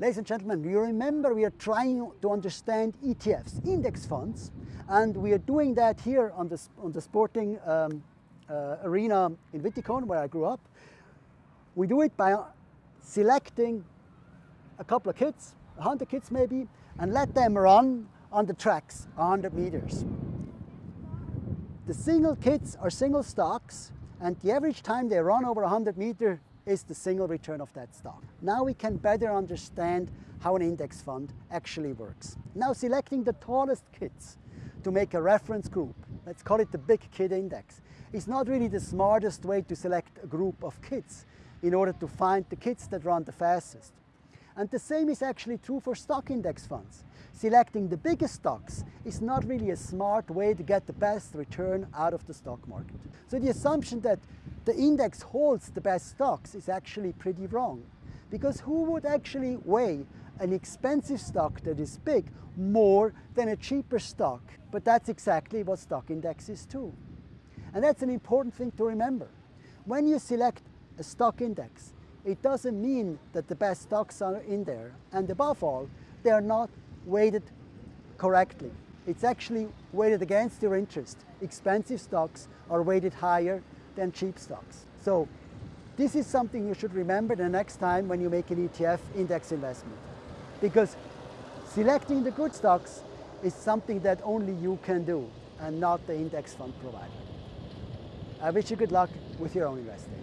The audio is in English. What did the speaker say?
Ladies and gentlemen, you remember we are trying to understand ETFs, index funds, and we are doing that here on the, on the sporting um, uh, arena in Witikon, where I grew up. We do it by selecting a couple of kids, 100 kids maybe, and let them run on the tracks 100 meters. The single kids are single stocks, and the average time they run over 100 meters is the single return of that stock. Now we can better understand how an index fund actually works. Now selecting the tallest kids to make a reference group, let's call it the big kid index, is not really the smartest way to select a group of kids in order to find the kids that run the fastest. And the same is actually true for stock index funds. Selecting the biggest stocks is not really a smart way to get the best return out of the stock market. So the assumption that the index holds the best stocks is actually pretty wrong. Because who would actually weigh an expensive stock that is big more than a cheaper stock? But that's exactly what stock indexes do. And that's an important thing to remember. When you select a stock index, it doesn't mean that the best stocks are in there. And above all, they are not weighted correctly. It's actually weighted against your interest. Expensive stocks are weighted higher than cheap stocks. So this is something you should remember the next time when you make an ETF index investment. Because selecting the good stocks is something that only you can do and not the index fund provider. I wish you good luck with your own investing.